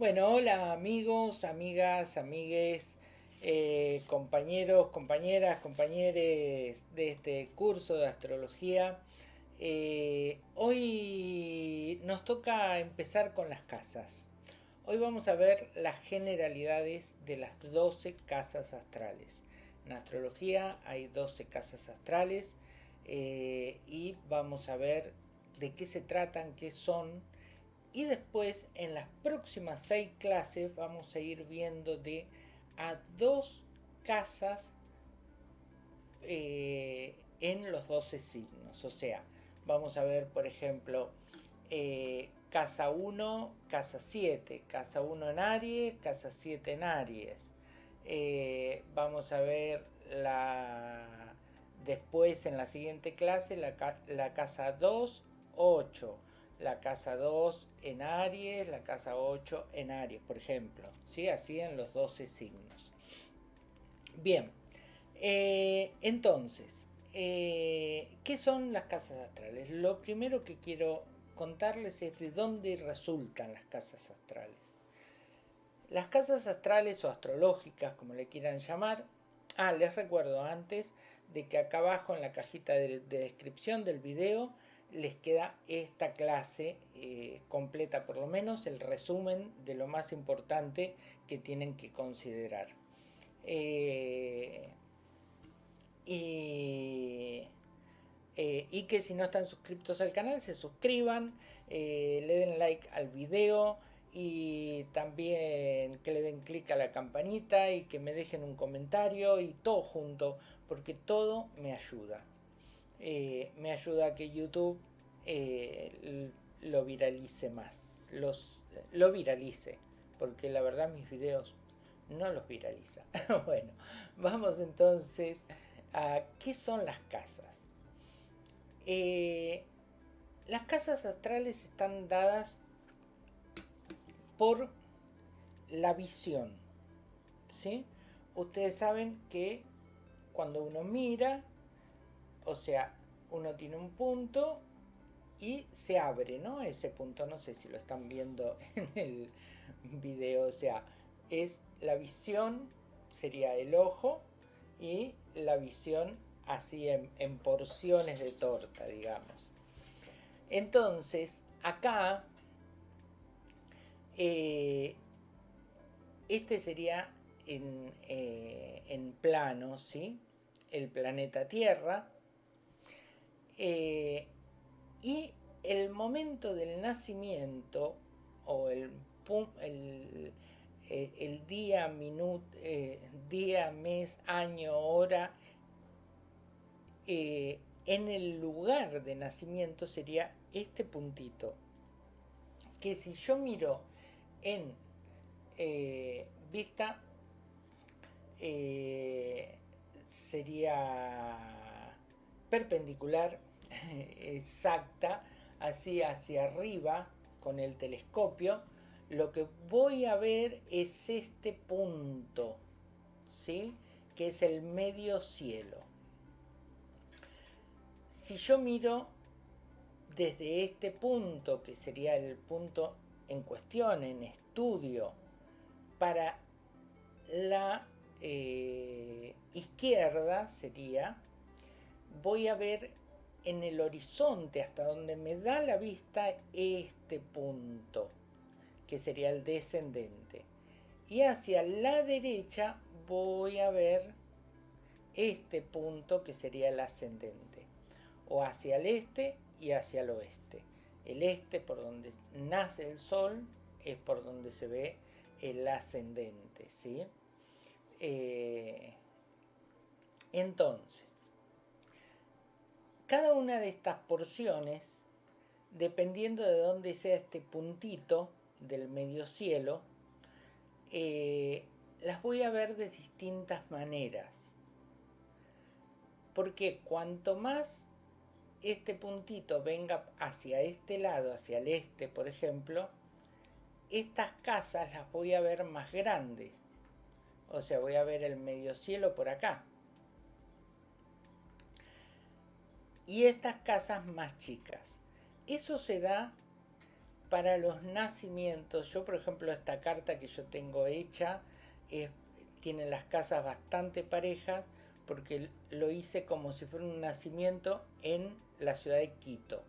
Bueno, hola amigos, amigas, amigues, eh, compañeros, compañeras, compañeros de este curso de astrología. Eh, hoy nos toca empezar con las casas. Hoy vamos a ver las generalidades de las 12 casas astrales. En astrología hay 12 casas astrales eh, y vamos a ver de qué se tratan, qué son, y después en las próximas seis clases vamos a ir viendo de a dos casas eh, en los 12 signos. O sea, vamos a ver, por ejemplo, eh, casa 1, casa 7, casa 1 en Aries, casa 7 en Aries. Eh, vamos a ver la después en la siguiente clase la, la casa 2, 8 la casa 2 en Aries, la casa 8 en Aries, por ejemplo. ¿sí? Así en los 12 signos. Bien, eh, entonces, eh, ¿qué son las casas astrales? Lo primero que quiero contarles es de dónde resultan las casas astrales. Las casas astrales o astrológicas, como le quieran llamar, ah, les recuerdo antes de que acá abajo en la cajita de, de descripción del video les queda esta clase eh, completa, por lo menos el resumen de lo más importante que tienen que considerar. Eh, y, eh, y, que si no están suscritos al canal se suscriban, le den like al video y también que le den clic a la campanita y que me dejen un comentario y todo junto porque todo me ayuda. Eh, me ayuda a que YouTube eh, lo viralice más, lo viralice, porque la verdad mis videos no los viraliza. bueno, vamos entonces a qué son las casas. Eh, las casas astrales están dadas por la visión. ¿sí? Ustedes saben que cuando uno mira o sea, uno tiene un punto y se abre, ¿no? Ese punto, no sé si lo están viendo en el video, o sea, es la visión, sería el ojo, y la visión así en, porciones de torta, digamos. Entonces, acá, eh, este sería en, eh, en plano, ¿sí? El planeta Tierra, eh, y el momento del nacimiento, o eh, el día, minuto, eh, día, mes, año, hora, en el lugar de nacimiento sería este puntito. Que si yo miro en vista, sería perpendicular exacta, así hacia arriba con el telescopio, lo que voy a ver es este punto, ¿sí? que es el medio cielo. Si yo miro desde este punto, que sería el punto en cuestión, en estudio, para la eh, izquierda sería, voy a ver en el horizonte hasta donde me da la vista este punto, que sería el descendente. Y hacia la derecha voy a ver este punto que sería el ascendente. O hacia el este y hacia el oeste. El este por donde nace el sol es por donde se ve el ascendente. ¿sí? Eh, entonces, cada una de estas porciones, dependiendo de dónde sea este puntito del medio cielo, eh, las voy a ver de distintas maneras. Porque cuanto más este puntito venga hacia este lado, hacia el este, por ejemplo, estas casas las voy a ver más grandes. O sea, voy a ver el medio cielo por acá. Y estas casas más chicas. Eso se da para los nacimientos, yo por ejemplo esta carta que yo tengo hecha tiene las casas bastante parejas porque lo hice como si fuera un nacimiento en la ciudad de Quito,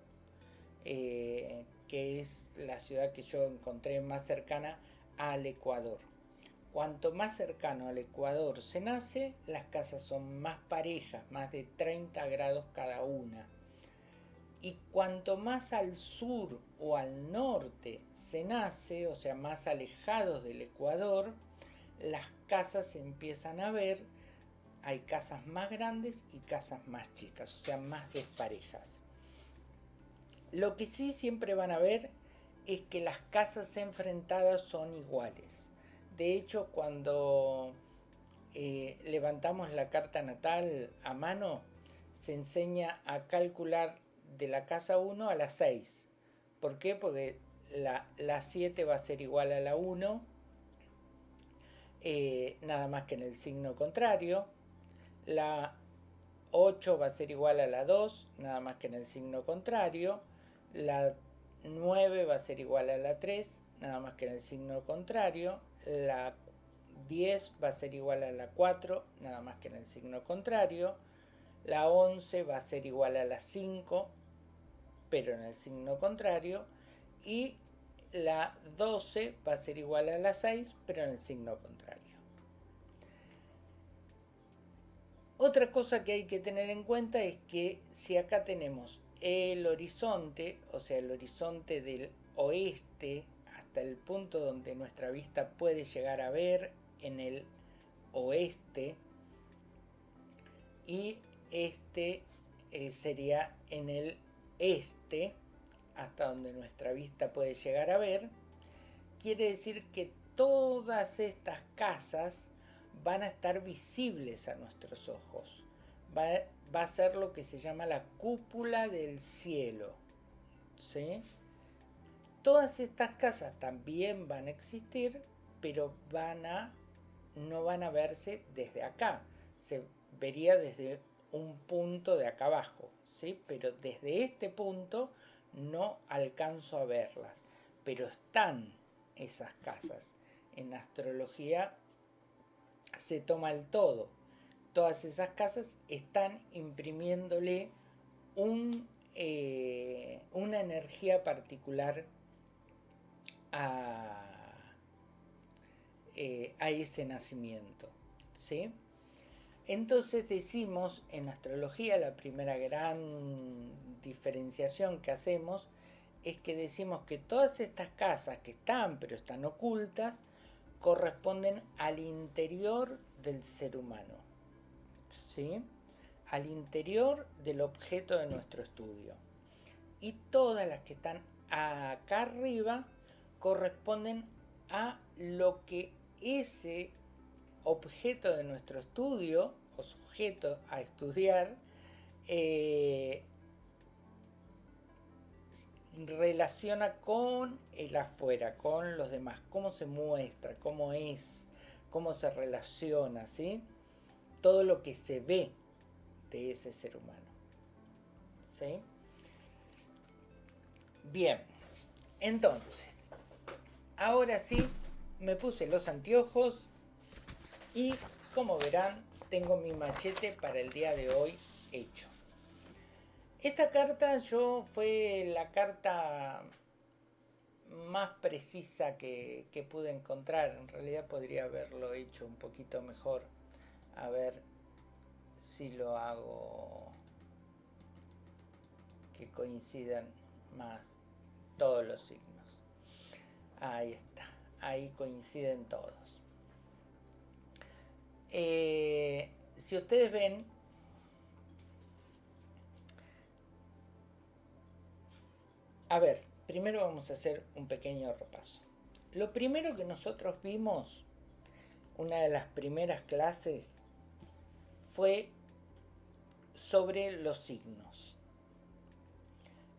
eh, que es la ciudad que yo encontré más cercana al Ecuador. Cuanto más cercano al Ecuador se nace, las casas son más parejas, más de 30 grados cada una. Y cuanto más al sur o al norte se nace, o sea, más alejados del Ecuador, las casas se empiezan a ver, hay casas más grandes y casas más chicas, o sea, más desparejas. Lo que sí siempre van a ver es que las casas enfrentadas son iguales. De hecho, cuando eh, levantamos la carta natal a mano, se enseña a calcular de la casa 1 a la 6. ¿Por qué? Porque la, la 7 va a ser igual a la 1, eh, nada más que en el signo contrario. La 8 va a ser igual a la 2, nada más que en el signo contrario. La 9 va a ser igual a la 3, nada más que en el signo contrario. La 10 va a ser igual a la 4, nada más que en el signo contrario. La 11 va a ser igual a la 5, pero en el signo contrario. Y la 12 va a ser igual a la 6, pero en el signo contrario. Otra cosa que hay que tener en cuenta es que si acá tenemos el horizonte, o sea, el horizonte del oeste hasta el punto donde nuestra vista puede llegar a ver en el oeste, y este eh, sería en el este, hasta donde nuestra vista puede llegar a ver, quiere decir que todas estas casas van a estar visibles a nuestros ojos. Va, a ser lo que se llama la cúpula del cielo. ¿sí? Todas estas casas también van a existir, pero van a, no van a verse desde acá. Se vería desde un punto de acá abajo. ¿sí? Pero desde este punto no alcanzo a verlas, pero están esas casas. En astrología se toma el todo. Todas esas casas están imprimiéndole eh, una energía particular a, eh, a ese nacimiento. ¿sí? Entonces decimos en astrología, la primera gran diferenciación que hacemos es que decimos que todas estas casas que están pero están ocultas corresponden al interior del ser humano, ¿sí? al interior del objeto de nuestro estudio. Y todas las que están acá arriba corresponden a lo que ese objeto de nuestro estudio o sujeto a estudiar eh, relaciona con el afuera, con los demás, cómo se muestra, cómo es, cómo se relaciona, ¿sí? Todo lo que se ve de ese ser humano. ¿Sí? Bien, entonces, ahora sí, me puse los anteojos y como verán, tengo mi machete para el día de hoy hecho. Esta carta yo fue la carta más precisa que, pude encontrar. En realidad podría haberlo hecho un poquito mejor. A ver si lo hago que coincidan más todos los signos. Ahí está. Ahí coinciden todos. Eh, si ustedes ven, A ver, primero vamos a hacer un pequeño repaso. Lo primero que nosotros vimos, una de las primeras clases, fue sobre los signos.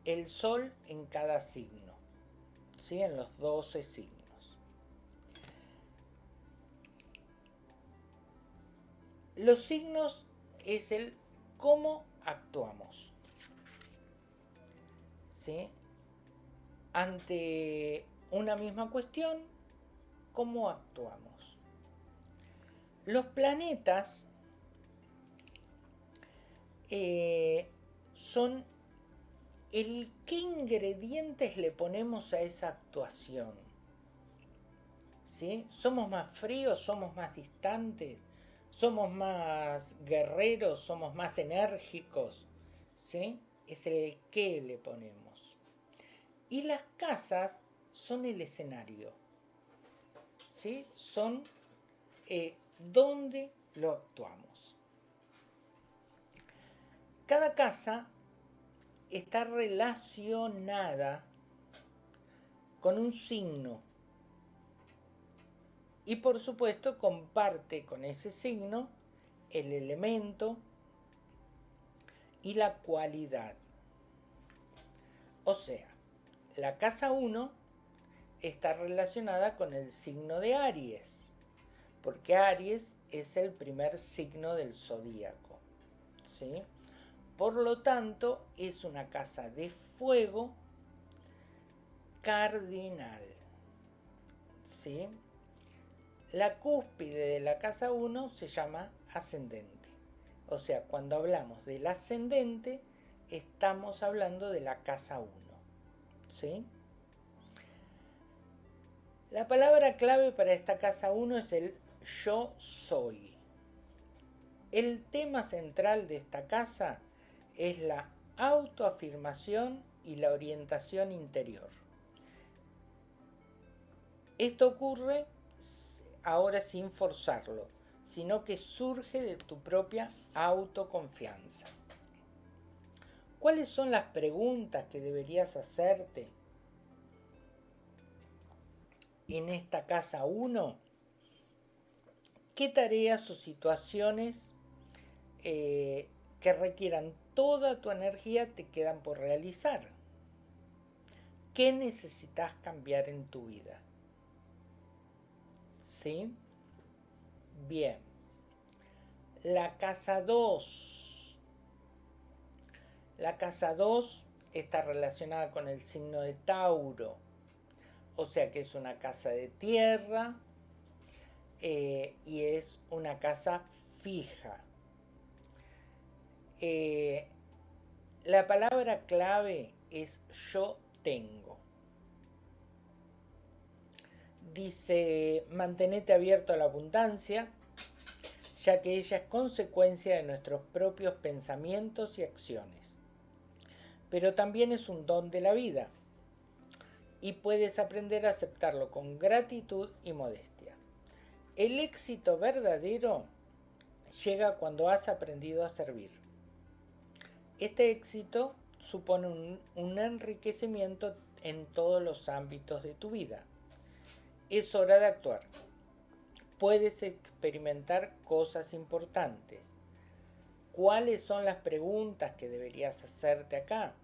El sol en cada signo, ¿sí? en los 12 signos. Los signos es el cómo actuamos. ¿sí? ante una misma cuestión, ¿cómo actuamos? Los planetas eh, son el qué ingredientes le ponemos a esa actuación. ¿Sí? ¿Somos más fríos? ¿Somos más distantes? ¿Somos más guerreros? ¿Somos más enérgicos? ¿Sí? Es el qué le ponemos. Y las casas son el escenario. ¿Sí? Son eh, donde lo actuamos. Cada casa está relacionada con un signo y por supuesto comparte con ese signo el elemento y la cualidad. O sea, la casa 1 está relacionada con el signo de Aries, porque Aries es el primer signo del zodíaco. ¿sí? Por lo tanto, es una casa de fuego cardinal. ¿sí? La cúspide de la casa 1 se llama ascendente. O sea, cuando hablamos del ascendente, estamos hablando de la casa 1. ¿sí? La palabra clave para esta casa 1 es el yo soy. El tema central de esta casa es la autoafirmación y la orientación interior. Esto ocurre ahora sin forzarlo, sino que surge de tu propia autoconfianza. ¿Cuáles son las preguntas que deberías hacerte en esta casa 1? ¿Qué tareas o situaciones eh, que requieran toda tu energía te quedan por realizar? ¿Qué necesitas cambiar en tu vida? ¿Sí? Bien. La casa 2. La casa 2 está relacionada con el signo de Tauro. O sea que es una casa de tierra eh, y es una casa fija. Eh, la palabra clave es yo tengo. Dice, mantenete abierto a la abundancia, ya que ella es consecuencia de nuestros propios pensamientos y acciones. Pero también es un don de la vida y puedes aprender a aceptarlo con gratitud y modestia. El éxito verdadero llega cuando has aprendido a servir. Este éxito supone un, enriquecimiento en todos los ámbitos de tu vida. Es hora de actuar. Puedes experimentar cosas importantes. ¿Cuáles son las preguntas que deberías hacerte acá?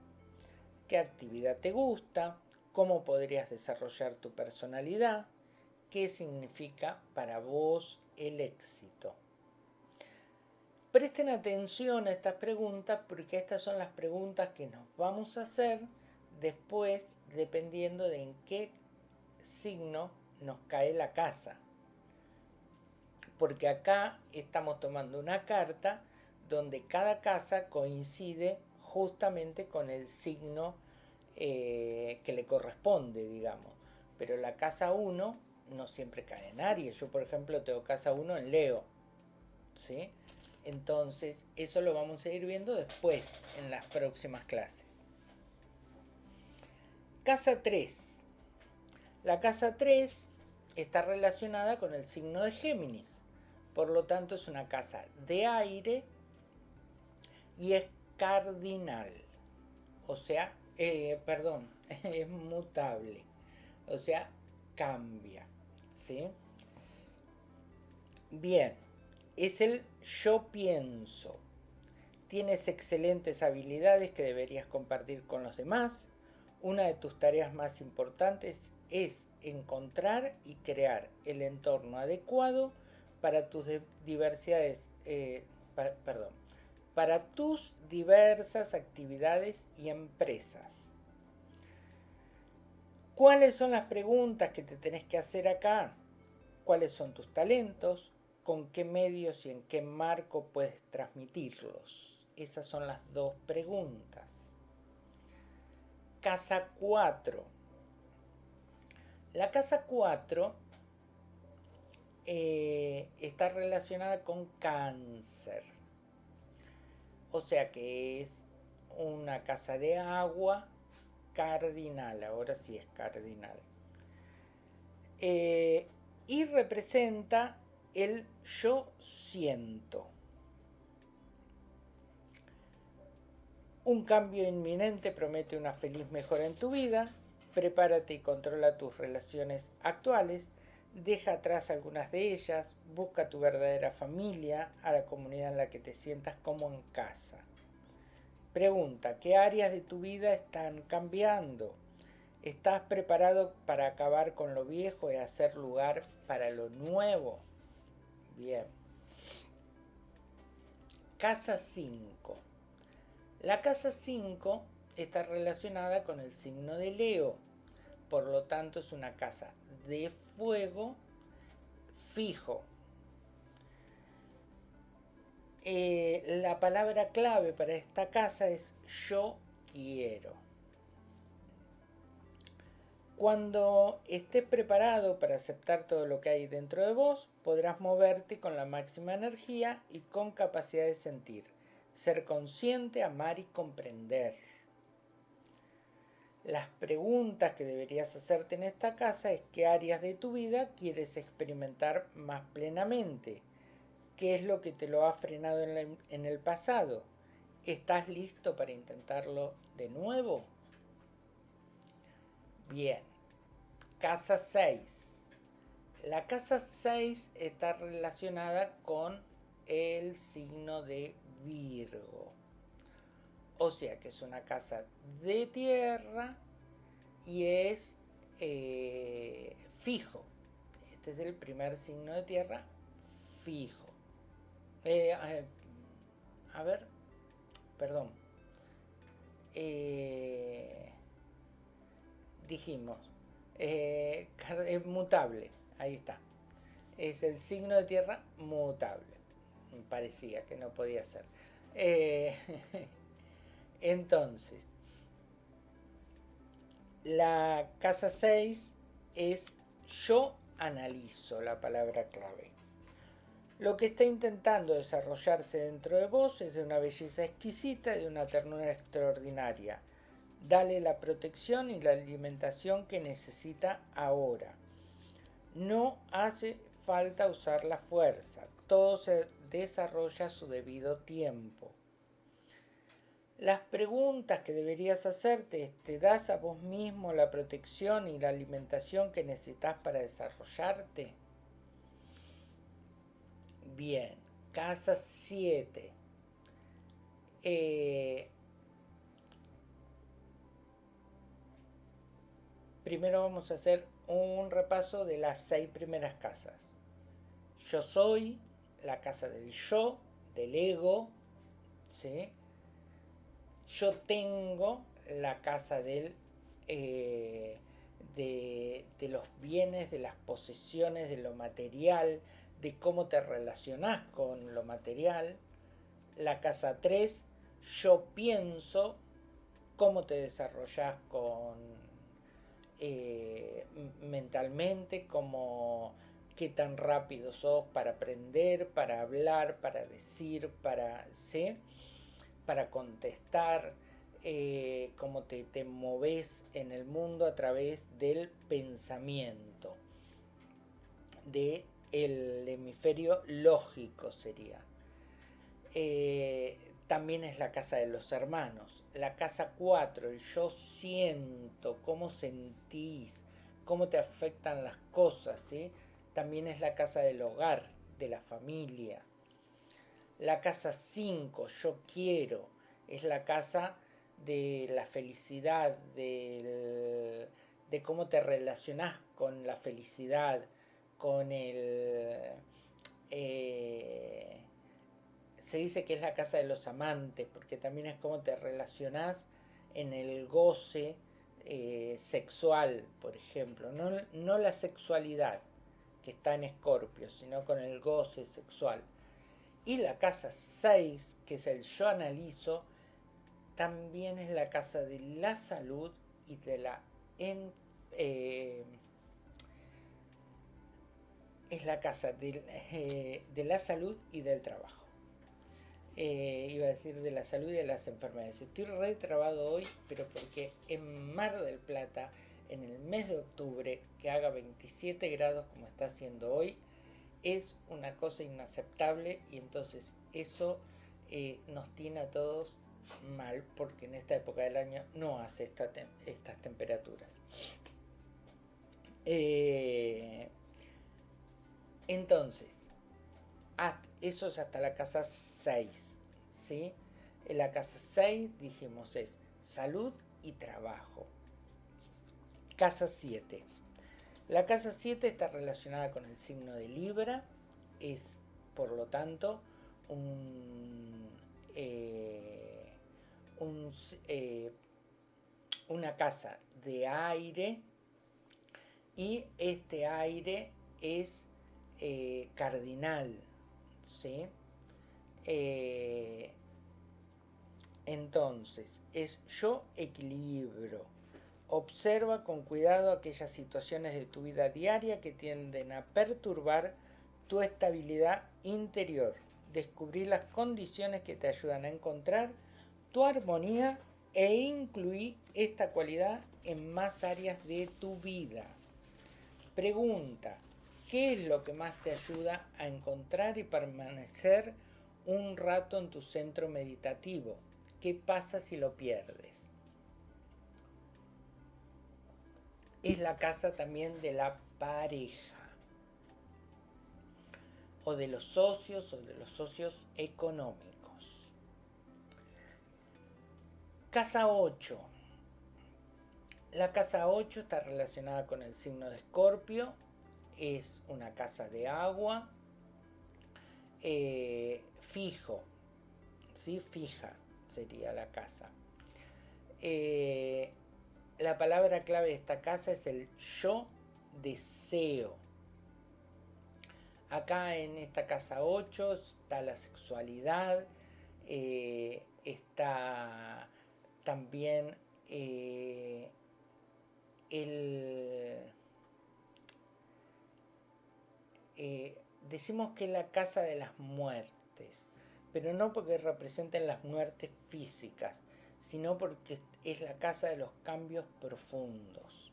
¿Qué actividad te gusta? ¿Cómo podrías desarrollar tu personalidad? ¿Qué significa para vos el éxito? Presten atención a estas preguntas porque estas son las preguntas que nos vamos a hacer después dependiendo de en qué signo nos cae la casa. Porque acá estamos tomando una carta donde cada casa coincide justamente con el signo eh, que le corresponde, digamos. Pero la casa 1 no siempre cae en Aries. Yo, por ejemplo, tengo casa 1 en Leo. ¿Sí? Entonces, eso lo vamos a ir viendo después en las próximas clases. Casa 3. La casa 3 está relacionada con el signo de Géminis. Por lo tanto, es una casa de aire y es cardinal. O sea, eh, perdón, es mutable. O sea, cambia. ¿Sí? Bien es el yo pienso. Tienes excelentes habilidades que deberías compartir con los demás. Una de tus tareas más importantes es encontrar y crear el entorno adecuado para tus diversidades, eh, perdón, para tus diversas actividades y empresas. ¿Cuáles son las preguntas que te tenés que hacer acá? ¿Cuáles son tus talentos? ¿Con qué medios y en qué marco puedes transmitirlos? Esas son las dos preguntas. Casa 4. La casa 4 eh, está relacionada con cáncer. O sea que es una casa de agua cardinal, ahora sí es cardinal. Eh, y representa el yo siento. Un cambio inminente promete una feliz mejora en tu vida. Prepárate y controla tus relaciones actuales. Deja atrás algunas de ellas. Busca tu verdadera familia, a la comunidad en la que te sientas como en casa. Pregunta, ¿qué áreas de tu vida están cambiando? ¿Estás preparado para acabar con lo viejo y hacer lugar para lo nuevo? Bien. Casa 5. La casa 5 está relacionada con el signo de Leo. Por lo tanto es una casa de fuego fijo, eh, la palabra clave para esta casa es yo quiero. Cuando estés preparado para aceptar todo lo que hay dentro de vos, podrás moverte con la máxima energía y con capacidad de sentir, ser consciente, amar y comprender. Las preguntas que deberías hacerte en esta casa es qué áreas de tu vida quieres experimentar más plenamente ¿Qué es lo que te lo ha frenado en, el pasado? ¿Estás listo para intentarlo de nuevo? Bien. Casa 6. La casa 6 está relacionada con el signo de Virgo. O sea que es una casa de tierra y es eh, fijo. Este es el primer signo de tierra fijo. Eh, a ver, perdón. Eh, dijimos, eh, es mutable, ahí está. Es el signo de tierra mutable. Parecía que no podía ser. entonces, la casa 6 es yo analizo la palabra clave. Lo que está intentando desarrollarse dentro de vos es de una belleza exquisita y de una ternura extraordinaria. Dale la protección y la alimentación que necesita ahora. No hace falta usar la fuerza, todo se desarrolla a su debido tiempo. Las preguntas que deberías hacerte es, ¿te das a vos mismo la protección y la alimentación que necesitas para desarrollarte? Bien, casa 7. Eh, primero vamos a hacer un repaso de las seis primeras casas. Yo soy, la casa del yo, del ego, ¿sí? Yo tengo la casa del, eh, de, de los bienes, de las posesiones, de lo material, de cómo te relacionás con lo material. La casa 3, yo pienso cómo te desarrollas con eh, mentalmente, cómo qué tan rápido sos para aprender, para hablar, para decir, para, ¿sí? para contestar, eh, cómo te, te moves en el mundo a través del pensamiento, de el hemisferio lógico sería. Eh, también es la casa de los hermanos. La casa 4, el yo siento, cómo sentís, cómo te afectan las cosas, ¿sí? También es la casa del hogar, de la familia. La casa 5, yo quiero, es la casa de la felicidad, de cómo te relacionás con la felicidad, con el... Eh, se dice que es la casa de los amantes, porque también es como te relacionás en el goce eh, sexual, por ejemplo, no, no la sexualidad que está en Escorpio, sino con el goce sexual. Y la casa 6, que es el yo analizo, también es la casa de la salud y de la eh, es la casa eh, de, la salud y del trabajo. Eh, iba a decir de la salud y de las enfermedades. Estoy retrabado hoy, pero porque en Mar del Plata, en el mes de octubre, que haga 27 grados como está haciendo hoy, es una cosa inaceptable y entonces eso nos tiene a todos mal porque en esta época del año no hace estas temperaturas. Eh, entonces, eso es hasta la casa 6. ¿sí? En la casa 6, dijimos, es salud y trabajo. Casa 7. La casa 7 está relacionada con el signo de Libra. Es, por lo tanto, un... Eh, eh, una casa de aire y este aire es eh, cardinal, ¿sí? Eh, entonces, es yo equilibro. Observa con cuidado aquellas situaciones de tu vida diaria que tienden a perturbar tu estabilidad interior. Descubrir las condiciones que te ayudan a encontrar tu armonía e incluir esta cualidad en más áreas de tu vida. Pregunta, ¿qué es lo que más te ayuda a encontrar y permanecer un rato en tu centro meditativo? ¿Qué pasa si lo pierdes? Es la casa también de la pareja o de los socios o de los socios económicos. Casa 8. La casa 8 está relacionada con el signo de Escorpio. Es una casa de agua. Eh, fijo. ¿sí? Fija sería la casa. Eh, la palabra clave de esta casa es el yo deseo. Acá en esta casa 8 está la sexualidad, eh, está también el, eh, decimos que es la casa de las muertes, pero no porque representen las muertes físicas, sino porque es la casa de los cambios profundos.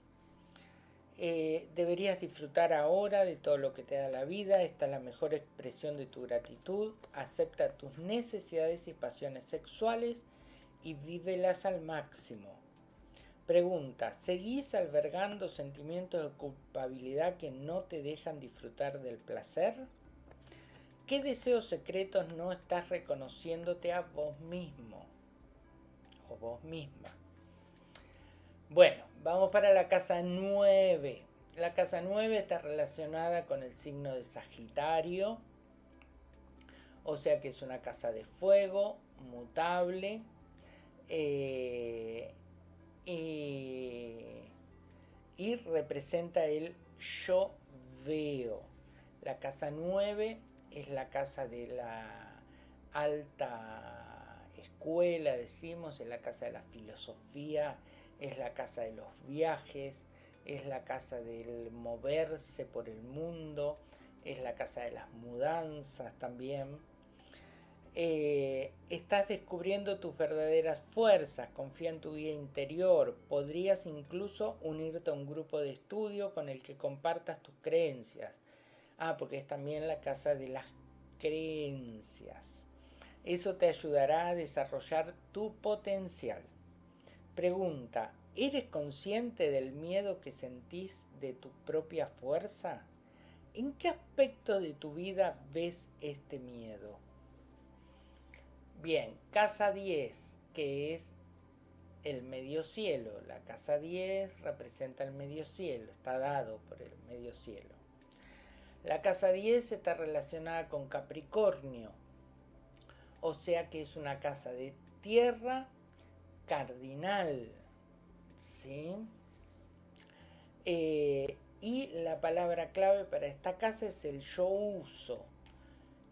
Eh, deberías disfrutar ahora de todo lo que te da la vida, esta es la mejor expresión de tu gratitud, acepta tus necesidades y pasiones sexuales, y vívelas al máximo. Pregunta, ¿seguís albergando sentimientos de culpabilidad que no te dejan disfrutar del placer? ¿Qué deseos secretos no estás reconociéndote a vos mismo o vos misma? Bueno, vamos para la casa 9. La casa 9 está relacionada con el signo de Sagitario, o sea que es una casa de fuego, mutable, eh, y, representa el yo veo. La casa 9 es la casa de la alta escuela, decimos, es la casa de la filosofía, es la casa de los viajes, es la casa del moverse por el mundo, es la casa de las mudanzas también. Eh, estás descubriendo tus verdaderas fuerzas, confía en tu guía interior, podrías incluso unirte a un grupo de estudio con el que compartas tus creencias. Ah, porque es también la casa de las creencias. Eso te ayudará a desarrollar tu potencial. Pregunta, ¿eres consciente del miedo que sentís de tu propia fuerza? ¿En qué aspecto de tu vida ves este miedo? Bien, casa 10, que es el medio cielo. La casa 10 representa el medio cielo, está dado por el medio cielo. La casa 10 está relacionada con Capricornio, o sea que es una casa de tierra cardinal. ¿sí? Eh, y la palabra clave para esta casa es el yo uso.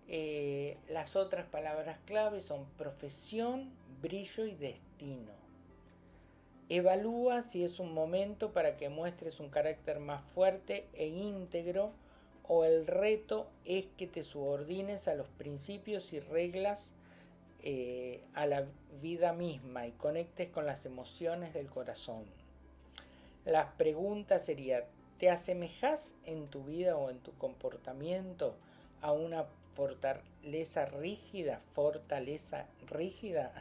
Eh, las otras palabras clave son profesión, brillo y destino. Evalúa si es un momento para que muestres un carácter más fuerte e íntegro o el reto es que te subordines a los principios y reglas eh, a la vida misma y conectes con las emociones del corazón. La pregunta sería, ¿te asemejas en tu vida o en tu comportamiento a una fortaleza rígida, fortaleza rígida?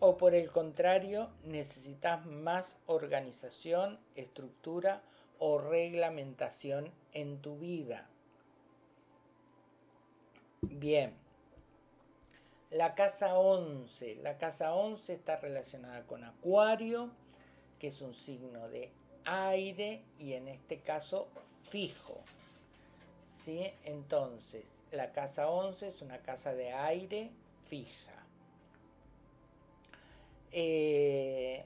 ¿O por el contrario, necesitas más organización, estructura o reglamentación en tu vida? Bien. La casa 11. La casa 11 está relacionada con Acuario, que es un signo de aire y en este caso fijo. ¿Sí? Entonces, la casa 11 es una casa de aire fija. Eh,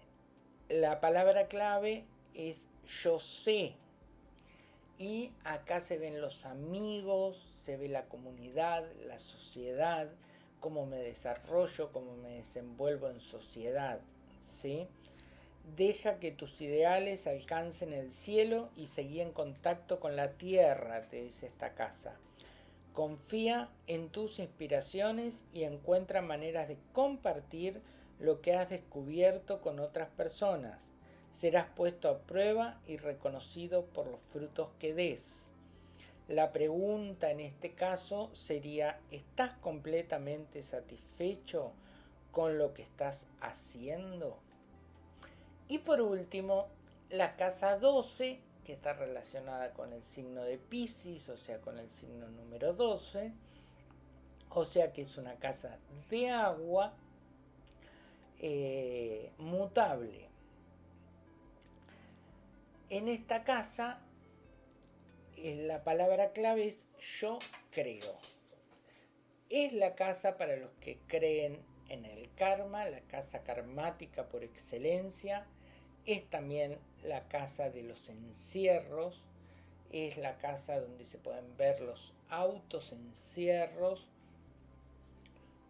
la palabra clave es yo sé. Y acá se ven los amigos, se ve la comunidad, la sociedad, cómo me desarrollo, cómo me desenvuelvo en sociedad. ¿sí? Deja que tus ideales alcancen el cielo y seguí en contacto con la tierra, te dice esta casa. Confía en tus inspiraciones y encuentra maneras de compartir lo que has descubierto con otras personas. Serás puesto a prueba y reconocido por los frutos que des. La pregunta en este caso sería, ¿estás completamente satisfecho con lo que estás haciendo? Y por último, la casa 12, que está relacionada con el signo de Pisces, o sea, con el signo número 12, o sea que es una casa de agua eh, mutable. En esta casa, eh, la palabra clave es yo creo. Es la casa para los que creen en el karma, la casa karmática por excelencia es también la casa de los encierros, es la casa donde se pueden ver los autos encierros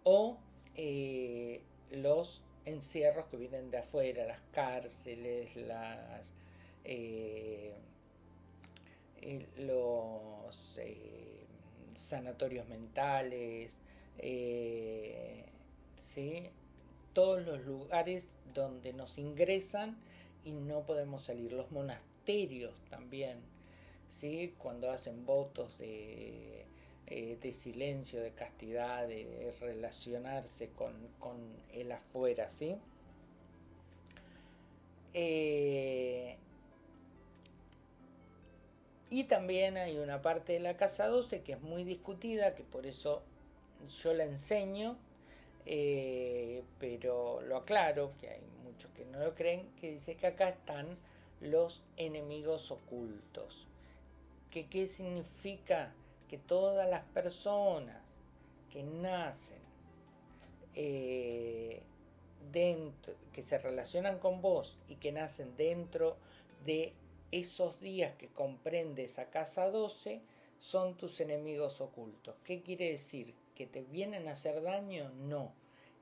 o eh, los encierros que vienen de afuera, las cárceles, las, eh, los eh, sanatorios mentales, ¿sí? todos los lugares donde nos ingresan y no podemos salir. Los monasterios también, ¿sí? cuando hacen votos de, eh, silencio, de castidad, de, relacionarse con, el afuera. ¿sí? Eh, y también hay una parte de la casa 12 que es muy discutida, que por eso yo la enseño, eh, pero lo aclaro, que hay que no lo creen, que dice que acá están los enemigos ocultos. ¿Que, ¿Qué significa? Que todas las personas que nacen eh, dentro, que se relacionan con vos y que nacen dentro de esos días que comprende esa casa 12, son tus enemigos ocultos. ¿Qué quiere decir? ¿Que te vienen a hacer daño? No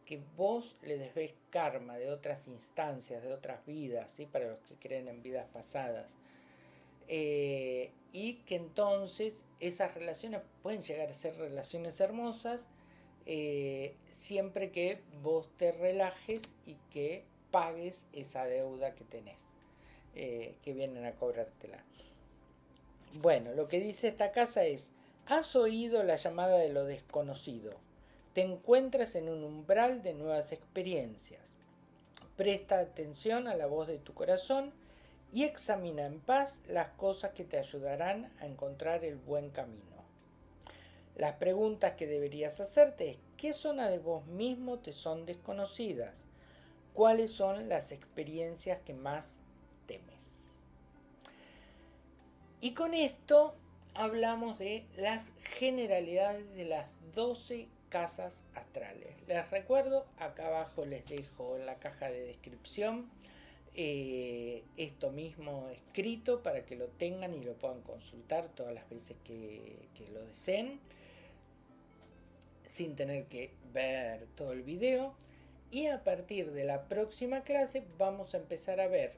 que vos le debes karma de otras instancias, de otras vidas, ¿sí? para los que creen en vidas pasadas. Eh, y que entonces esas relaciones pueden llegar a ser relaciones hermosas eh, siempre que vos te relajes y que pagues esa deuda que tenés, eh, que vienen a cobrártela. Bueno, lo que dice esta casa es, ¿has oído la llamada de lo desconocido? Te encuentras en un umbral de nuevas experiencias. Presta atención a la voz de tu corazón y examina en paz las cosas que te ayudarán a encontrar el buen camino. Las preguntas que deberías hacerte es ¿qué zona de vos mismo te son desconocidas? ¿Cuáles son las experiencias que más temes? Y con esto hablamos de las generalidades de las 12 casas astrales. Les recuerdo, acá abajo les dejo en la caja de descripción eh, esto mismo escrito para que lo tengan y lo puedan consultar todas las veces que, lo deseen sin tener que ver todo el video y a partir de la próxima clase vamos a empezar a ver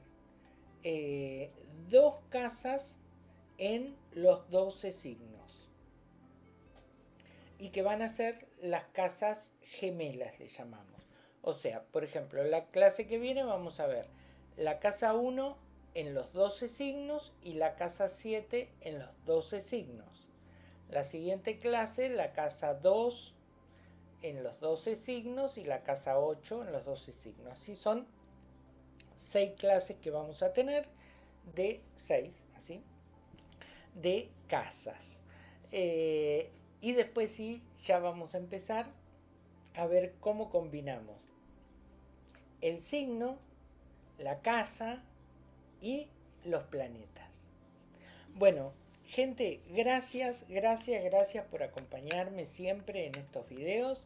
eh, dos casas en los 12 signos. Y que van a ser las casas gemelas le llamamos. O sea por ejemplo la clase que viene vamos a ver la casa 1 en los 12 signos y la casa 7 en los 12 signos. La siguiente clase la casa 2 en los 12 signos y la casa 8 en los 12 signos. Así son 6 clases que vamos a tener de 6, así, de casas. Eh, y después sí, ya vamos a empezar a ver cómo combinamos el signo, la casa y los planetas. Bueno, Gente, gracias, gracias, gracias por acompañarme siempre en estos videos.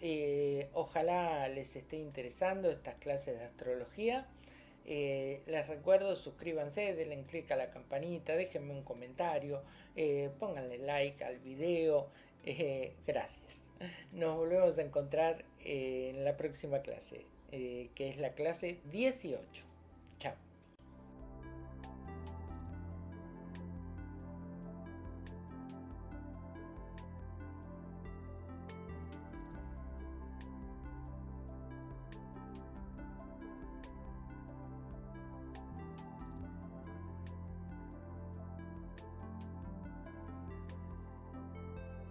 Eh, ojalá les esté interesando estas clases de astrología. Eh, les recuerdo, suscríbanse, denle clic a la campanita, déjenme un comentario, eh, pónganle like al video. gracias. Nos volvemos a encontrar en la próxima clase, que es la clase 18. Chao.